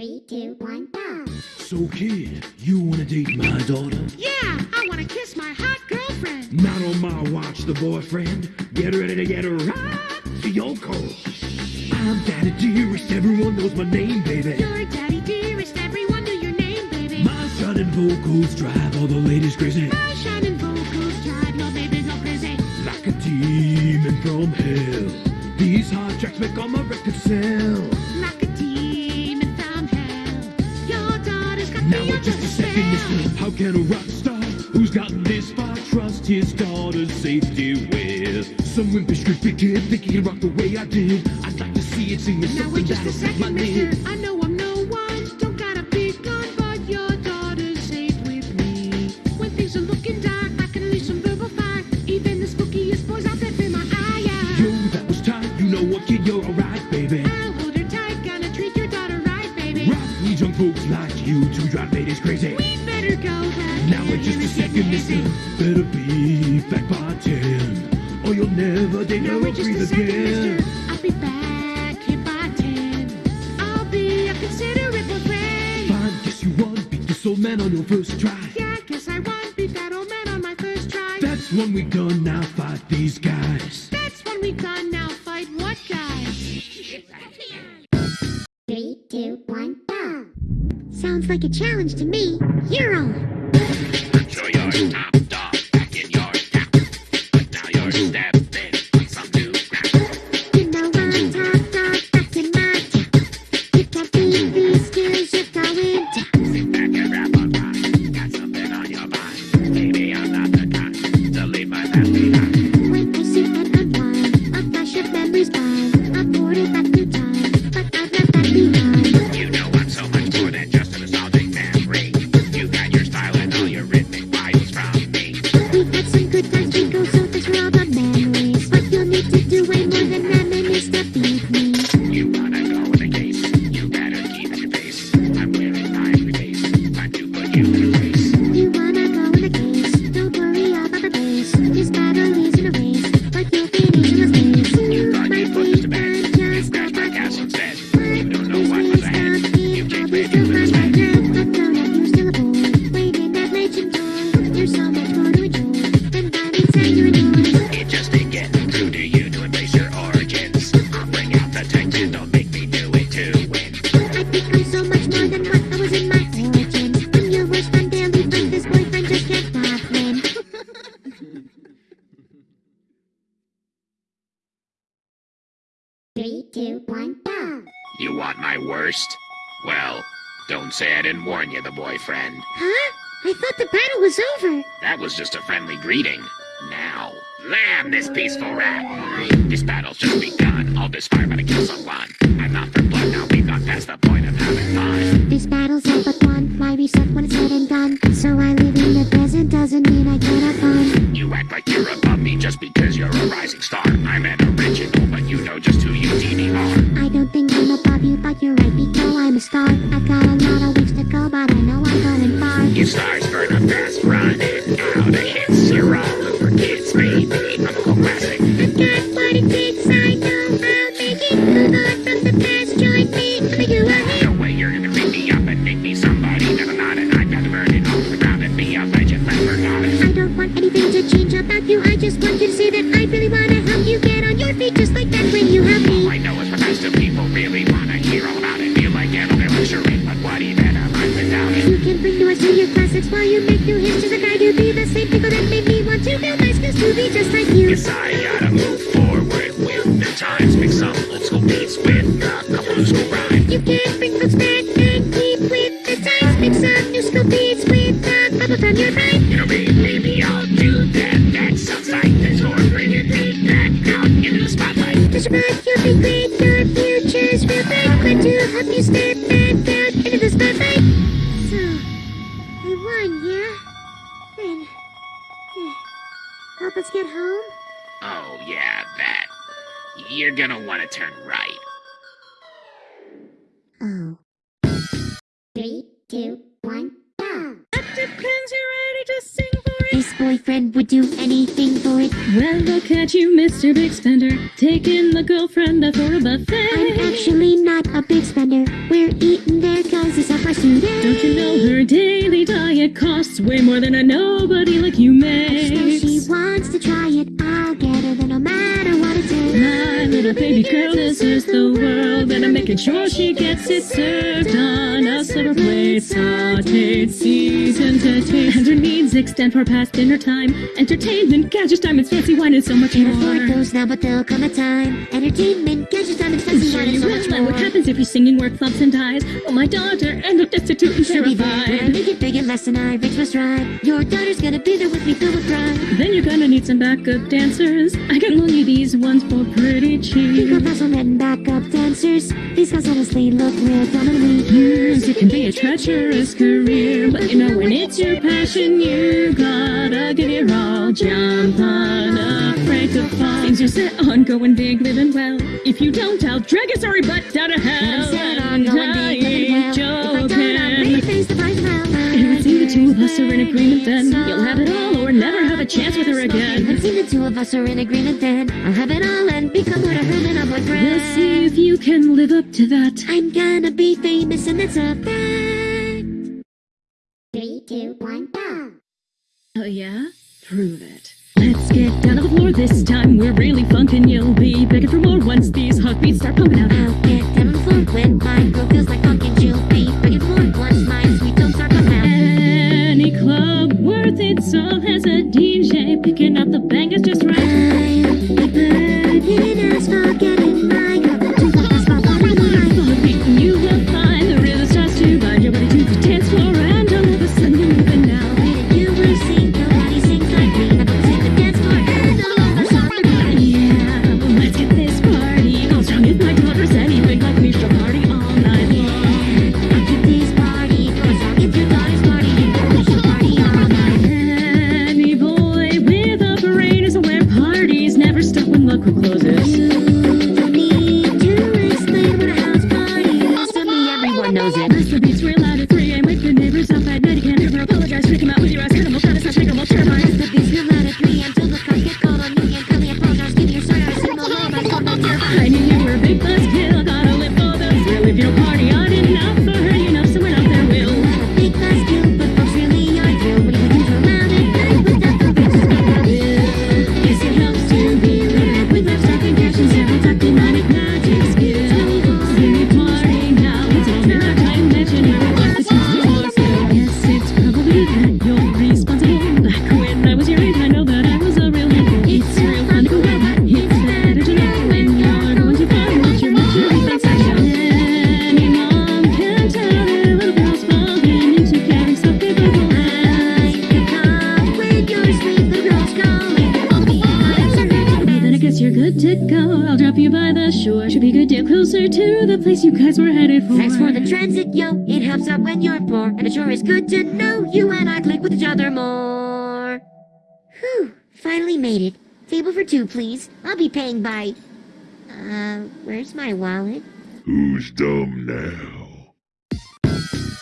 Three, two, one, go. So kid, you wanna date my daughter? Yeah, I want to kiss my hot girlfriend. Not on my watch, the boyfriend. Get ready to get right to your call. I'm daddy dearest, everyone knows my name, baby. Your daddy dearest, everyone knew your name, baby. My shining vocals drive all the ladies crazy. My shining vocals drive your baby go crazy. Like a demon from hell. These hard tracks make all my records sell. Now in just a second, listen. How can a rock star who's gotten this far trust his daughter's safety with some wimpish creepy kid think he can rock the way I did? I'd like to see it singing Now something that'll my second, Now in just a second, listen. Better be back by ten, or you'll never date Now or wait just breathe a second, again. mister. I'll be back here by ten. I'll be a considerate boyfriend. Fine, guess you won. Beat this old man on your first try. Yeah, guess I won. Beat that old man on my first try. That's when we done. Now fight these guys. That's when we done. Now fight what guys? Three, two, one, go. Sounds like a challenge to me. You're on. Show Three, two, one, go. You want my worst? Well, don't say I didn't warn you, the boyfriend. Huh? I thought the battle was over. That was just a friendly greeting. Now, lamb this peaceful rat. This battle's just begun. All this fire to kill someone. I'm not for blood now. We've gone past the point of having fun. This battle's all but won. My reset when it's said and done. So I live in the present doesn't mean I can't have fun. You act like you're above me just because you're a rising star. I'm an but you're right because I'm a star. It. Feel like getting a lecturing, but what even am I without it? You can bring to your classics while you make new hits, just like I do. Be the same people that made me want to build my skills to be just like you. Yes, I gotta move forward with the times. Mix some old school beats with a couple new school rhymes. You can help us get home? Oh, yeah, that. You're gonna wanna turn right. Oh. Three, two, Would do anything for it. Well, look at you, Mr. Big Spender, taking the girlfriend out for a buffet. I'm actually not a big spender. We're eating their it's of my students. Don't you know her daily diet costs way more than a nobody like you Still, she wants to try it. I'll get her, then no matter what. My little baby girl deserves the world, and I'm making sure she gets it served on a silver plate, sauteed, seasoned, to taste. And her needs extend far past dinner time. Entertainment, gadgets, diamonds, fancy wine, and so much Can't afford more. those now, but there'll come a time. Entertainment, gadgets, diamonds, fancy Sure wine, and so much and what happens if your singing work flops and dies? Will my daughter end up destitute and She'll be there, terrified? make it big and less than I reach must ride. Your daughter's gonna be there with me, filled with pride. Then you're gonna need some backup dancers. I can loan you these ones for pretty cheap. of us and backup dancers. These guys honestly look real dumb and weak. Music can be a treacherous career, but you know when it's your passion, you gotta give your all. Jump on, to fall. Things are set on going big, living well. If you don't, I'll drag your sorry butt down to But hell. I'm set on going big, living well. ain't If I don't, I'm ready to joking. face the of. It would seem the two of us are in agreement then. You'll have it all or never have a chance with her It again. would seem the two of us are in agreement then. I'll have it all and become what I heard and I'm like We'll see if you can live up to that. I'm gonna be famous and that's a fact. Three, two, one, go. Oh yeah? Prove it. Let's get down to the floor this time. We're really funkin'. You'll be begging for more once these hot beats start pumping out. To the place you guys were headed for. Thanks for the transit, yo. It helps out when you're poor. And it sure is good to know you and I click with each other more. Whew, finally made it. Table for two, please. I'll be paying by. Uh, where's my wallet? Who's dumb now?